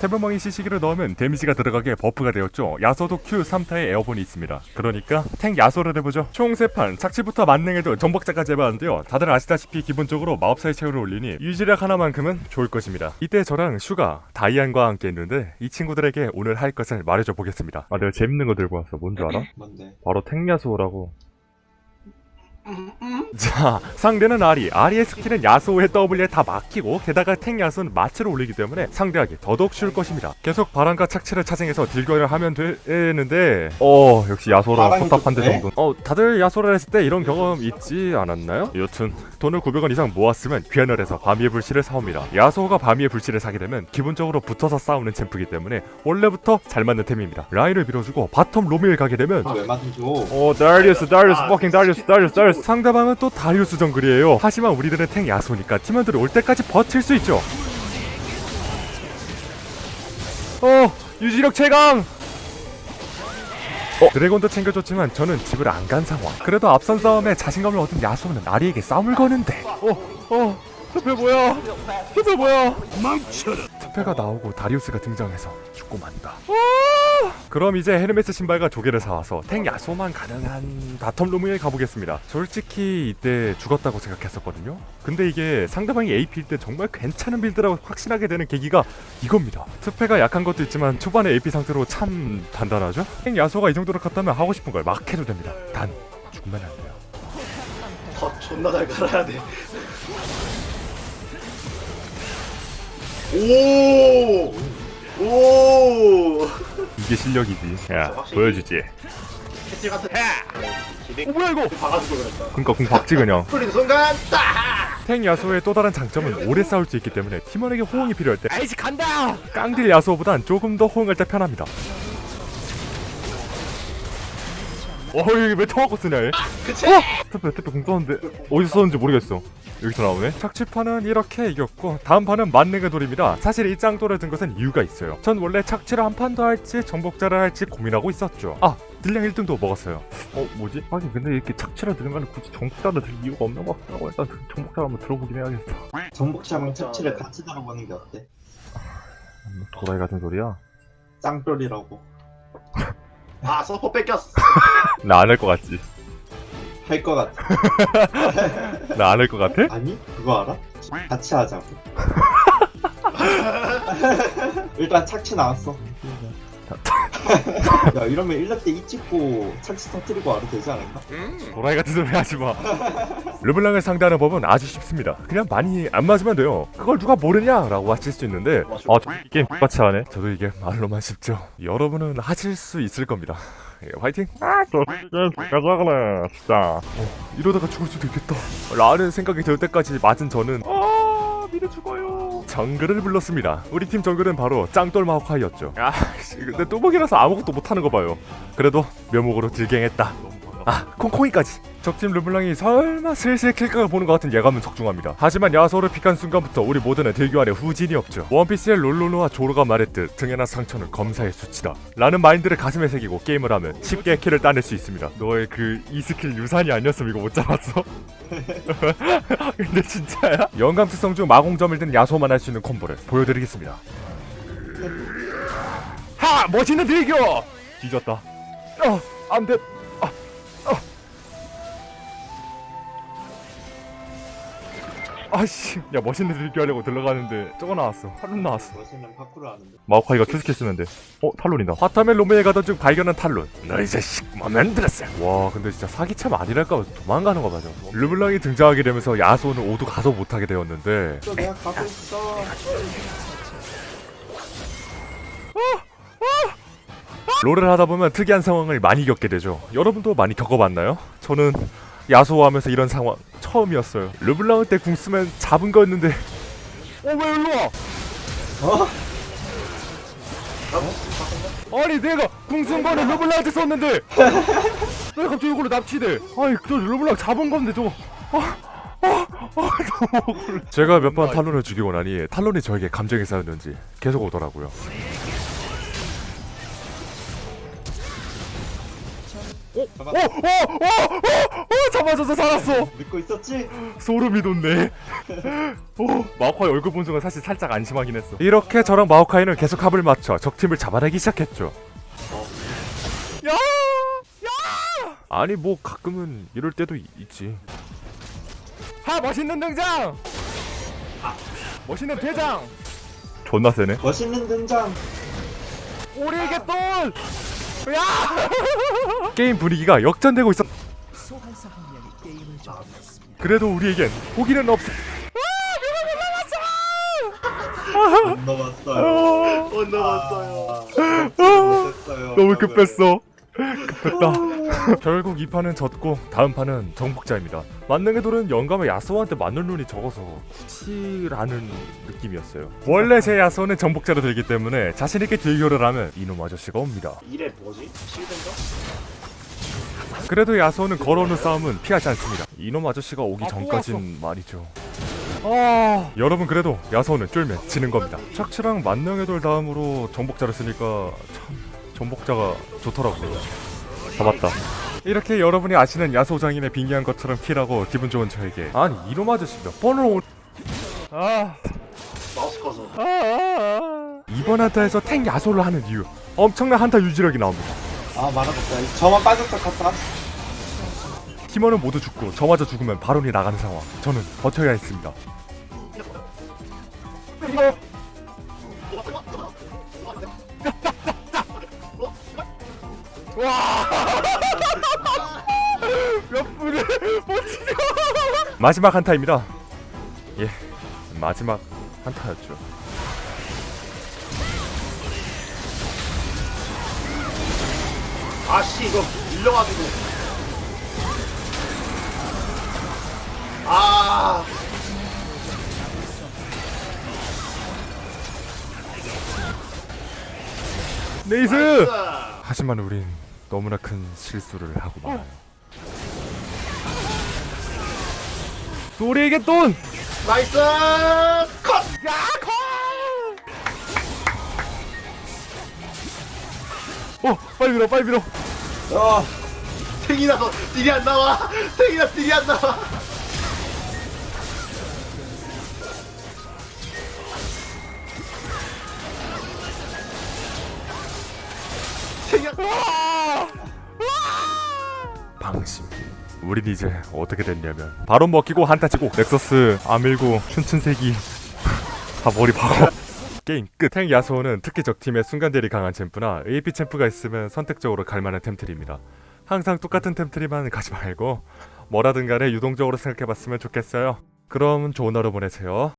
태불망이 CC기를 넣으면 데미지가 들어가게 buff가 되었죠. 야소도 Q 3타의 에어본이 있습니다. 그러니까 탱 야소를 해보죠. 총 3판, 착취부터 만능의 돌 정복자까지 해봤는데요. 다들 아시다시피 기본적으로 마법사의 체력을 올리니 유지력 하나만큼은 좋을 것입니다. 이때 저랑 슈가, 다이안과 함께 했는데 이 친구들에게 오늘 할 것을 말해줘 보겠습니다. 아 내가 재밌는 거 들고 왔어. 뭔 줄 알아? 뭔데? 바로 탱 야소라고. 자 상대는 아리 아리의 스킬은 야소의 W에 다 막히고 게다가 탱 야소는 마저를 올리기 때문에 상대하기 더더욱 쉬울 것입니다 계속 바람과 착취를 차징해서 딜교를 하면 되는데 어 역시 야소라 포탑한대? 정도 어 다들 야소를 했을 때 이런 경험 있지 않았나요? 여튼 돈을 900원 이상 모았으면 귀환을 해서 바미의 불씨를 사옵니다 야소가 바미의 불씨를 사게 되면 기본적으로 붙어서 싸우는 champ이기 때문에 원래부터 잘 맞는 템입니다 라인을 밀어주고 bottom roaming 가게 되면 아, 왜 맞은 줘? 오 다리우스 다리우스 fucking 다리우스 다리우스 다리우스 상대방은 또 다리우스 정글이에요. 하지만 우리들은 탱 야소니까 팀원들이 올 때까지 버틸 수 있죠. 어 유지력 최강! 어, 드래곤도 챙겨줬지만 저는 집을 안 간 상황. 그래도 앞선 싸움에 자신감을 얻은 야소는 아리에게 싸움을 거는데. 어, 어, 트페 뭐야? 트페 뭐야? 트페가 나오고 다리우스가 등장해서 죽고 만다 그럼 이제 헤르메스 신발과 조개를 사와서 탱 야소만 가능한 bottom roaming에 가보겠습니다. 솔직히 이때 죽었다고 생각했었거든요. 근데 이게 상대방이 AP일 때 정말 괜찮은 build라고 확신하게 되는 계기가 이겁니다. 트페가 약한 것도 있지만 초반에 AP 상태로 참 단단하죠? 탱 야소가 이 정도로 컸다면 하고 싶은 걸 막 해도 됩니다. 단 죽으면 안 돼요. 더 존나 잘 갈아야 돼. 오! 오! 이게 실력이지. 야 확실히. 보여주지. 캐치 같은. 어 뭐야 이거? 박아주고 그랬다. 그니까 공 박지 그냥. 풀린 순간 딱! 탱 야소의 또 다른 장점은 오래 싸울 수 있기 때문에 팀원에게 호응이 필요할 때 아이지 간다! 깡딜 야소보단 조금 더 호응할 때 편합니다 어이 왜 처먹고 쓰냐 얘 그치? 트페 트페 궁 썼는데 어디서 썼는지 모르겠어 여기서 나오네 착취판은 이렇게 이겼고 다음 판은 만능의 돌입니다 사실 이 짱돌을 든 것은 이유가 있어요 전 원래 착취를 한 판 더 할지 정복자를 할지 고민하고 있었죠 아 딜량 1등도 먹었어요 어 뭐지? 하긴 근데 이렇게 착취를 드는 거는 굳이 정복자를 들 이유가 없는 것 같다고 일단 정복자를 한번 들어보긴 해야겠어 정복자랑 착취를 같이 들어보는 게 어때? 도라이 같은 소리야? 짱돌이라고. 아, 서포 뺏겼어. 나 안 할 것 같지? 할 것 같아. 나 안 할 것 같아? 아니, 그거 알아? 같이 하자고. 일단 착취 나왔어. 야, 이러면 1렙 때이 찍고 착취 터뜨리고 와도 되지 않을까? 도라이 같은 소리 하지 마. 르블랑을 상대하는 법은 아주 쉽습니다. 그냥 많이 안 맞으면 돼요. 그걸 누가 모르냐 라고 하실 수 있는데, 아, 저이 게임 똑같이 하네. 저도 이게 말로만 쉽죠. 여러분은 하실 수 있을 겁니다. 예, 화이팅! 아, 저 가자그래, 진짜. 어, 이러다가 죽을 수도 있겠다. 라는 생각이 들 때까지 맞은 저는, 아, 미래 죽어요. 정글을 불렀습니다. 우리 팀 정글은 바로 짱돌 마호카이였죠. 아, 씨, 근데 뚜벅이라서 아무것도 못하는 거 봐요. 그래도 묘목으로 딜갱했다. 아, 콩콩이까지. 적팀 르블랑이 설마 슬슬 kill각을 보는 것 같은 예감은 적중합니다. 하지만 야소를 pick한 순간부터 우리 모두는 딜교 안에 후진이 없죠. 원피스의 롤로노아 조로가 말했듯 등에 난 상처는 검사의 수치다. 라는 마인드를 가슴에 새기고 게임을 하면 쉽게 kill을 따낼 수 있습니다. 너의 그 E 스킬 유산이 아니었으면 이거 못 잡았어. 근데 진짜야? 영감 특성 중 마공점을 든 야소만 할 수 있는 combo를 보여드리겠습니다. 하! 멋있는 딜교! 뒤졌다. 어! 안 돼. 아씨. 야 멋있는 딜교 하려고 들어가는데 저거 나왔어. 탈론 나왔어. 멋있는 파쿠를 하는데. 마오카이가 Q스킬 쓰면 돼어 탈론이다. 화타멜 로메에 가던 중 발견한 탈론. 너이 자식 맘에 들었어. 와 근데 진짜 사기champ 아니랄까 봐 도망가는 거 맞아 르블랑이 등장하게 되면서 야소는 오도 가도 못하게 되었는데. 또 내가 가고 있어. 롤을 하다 보면 특이한 상황을 많이 겪게 되죠. 여러분도 많이 겪어봤나요? 저는 야소하면서 이런 상황 처음이었어요. 르블랑을 때궁 쓰면 잡은 거였는데. 어왜 일로 와? 어? 아니 내가 궁쓴 거는 르블랑한테 썼는데. 왜 갑자기 이걸로 납치돼? 아니 저 르블랑 잡은 건데 저거. 아, 아, 아. 제가 몇 번 탈론을 죽이고 나니 탈론이 저에게 감정이 쌓였는지 계속 오더라고요 잡아. 어, 어, 어, 어, 어, 잡아줘서 살았어. 믿고 있었지? 소름이 돋네. 오, 마오카이 얼굴 본 순간 사실 살짝 안심하긴 했어. 이렇게 저랑 마오카이는 계속 합을 맞춰 적팀을 잡아내기 시작했죠. 야, 야. 아니 뭐 가끔은 이럴 때도 이- 있지. 하 멋있는 등장. 멋있는 대장. 존나 세네. 멋있는 등장. 우리에게 또. 야. 게임 분위기가 역전되고 있어. 그래도 우리에겐 포기는 없어. 못 넘었어요. 못 넘었어요. 못했어요. 너무 급했어. 급했다. 결국 이 판은 졌고 다음 판은 정복자입니다. 만능의 돌은 영감의 야스오한테 맞는 눈이 적어서 굳이라는 느낌이었어요. 원래 제 야스오는 정복자로 들기 때문에 자신 있게 딜교를 하면 이놈 아저씨가 옵니다. 이래 뭐지? 실드인가? 그래도 야스오는 걸어오는 싸움은 피하지 않습니다. 이놈 아저씨가 오기 전까진 말이죠. 아... 여러분 그래도 야스오는 쫄면 지는 겁니다. 착취랑 만능의 돌 다음으로 정복자를 쓰니까 참 정복자가 좋더라고요. 잡았다. 이렇게 여러분이 아시는 야소 장인의 빙의한 것처럼 킬하고 기분 좋은 저에게 아니 이놈 아저씨 몇 번을 오... 아... 마우스 커서 아, 아, 아. 이번 한타에서 탱 야소를 하는 이유 엄청난 한타 유지력이 나옵니다. 아 말아볼까. 저만 빠졌다 갔다. 팀원은 모두 죽고 저마저 죽으면 바론이 나가는 상황. 저는 버텨야 했습니다. 몇 분을 못 치고 마지막 한타입니다. 예, 마지막 한타였죠. 아씨 이거 밀려가지고 아 네이스! 하지만 우린 너무나 큰 실수를 하고 말아요. 또 우리에게 돈! nice cut! 어, 빨리 밀어, 빨리 밀어. 어. 탱이 나서 딜이 안 나와 탱이 나서 딜이 안 나와 탱이 안 방심. 우린 이제 어떻게 됐냐면 바론 먹히고 한타 치고 넥서스 다 밀고 춘춘색이 다 머리 박어 게임 끝. 탱 야소는 특히 적팀에 순간 딜이 강한 champ나 AP champ가 있으면 선택적으로 갈만한 템트리입니다. 항상 똑같은 템트리만 가지 말고 뭐라든 간에 유동적으로 생각해봤으면 좋겠어요. 그럼 좋은 하루 보내세요.